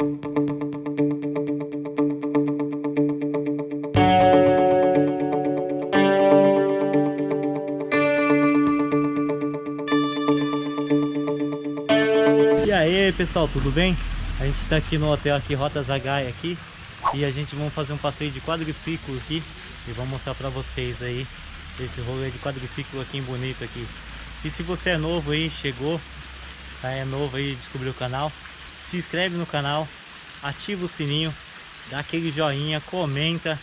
E aí pessoal, tudo bem? A gente está aqui no hotel aqui, Rota Zagaia aqui E a gente vai fazer um passeio de quadriciclo aqui E vou mostrar para vocês aí Esse rolê de quadriciclo aqui bonito aqui E se você é novo aí, chegou tá, É novo aí, descobriu o canal Se inscreve no canal Ativa o sininho Dá aquele joinha, comenta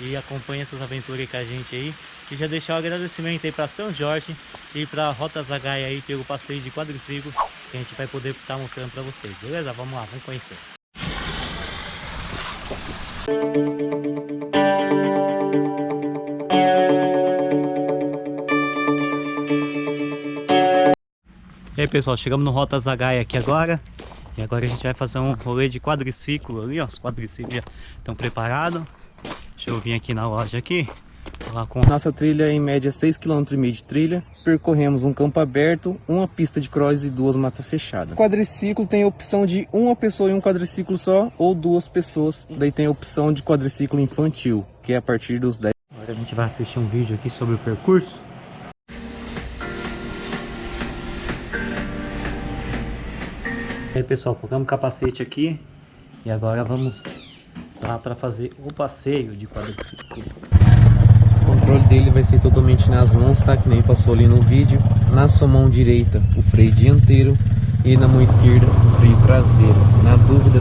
E acompanha essas aventuras com a gente aí e já deixar o um agradecimento aí para São Jorge e para Rota Zagaia aí pelo passeio de quadriciclo que a gente vai poder estar mostrando para vocês, beleza? Vamos lá, vamos conhecer. E aí pessoal, chegamos no Rota Zagaia aqui agora E agora a gente vai fazer um rolê de quadriciclo ali, ó Os quadriciclos já estão preparados Deixa eu vir aqui na loja aqui com... Nossa trilha é em média 6,5 km de trilha. Percorremos um campo aberto, uma pista de cross e duas matas fechadas. O quadriciclo tem a opção de uma pessoa em um quadriciclo só ou duas pessoas. Daí tem a opção de quadriciclo infantil, que é a partir dos 10. Agora a gente vai assistir um vídeo aqui sobre o percurso. E aí pessoal, colocamos o capacete aqui e agora vamos lá para fazer o passeio de quadriciclo controle dele vai ser totalmente nas mãos, tá? Que nem passou ali no vídeo. Na sua mão direita, o freio dianteiro e na mão esquerda, o freio traseiro. Na dúvida...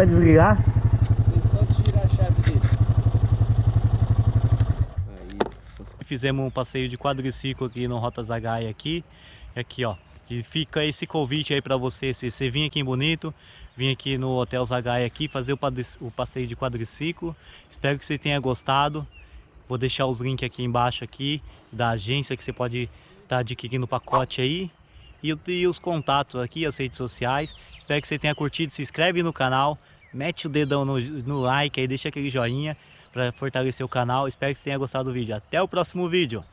para desligar? Só tirar a chave dele. É isso. Fizemos um passeio de quadriciclo aqui no Rota Zagaia aqui. Aqui, ó. E fica esse convite aí para você, se você vir aqui em Bonito, vir aqui no Hotel Zagaia aqui, fazer o passeio de quadriciclo. Espero que você tenha gostado. Vou deixar os links aqui embaixo aqui da agência que você pode estar tá adquirindo o pacote aí. E, e os contatos aqui, as redes sociais. Espero que você tenha curtido. Se inscreve no canal, mete o dedão no, no like aí, deixa aquele joinha para fortalecer o canal. Espero que você tenha gostado do vídeo. Até o próximo vídeo.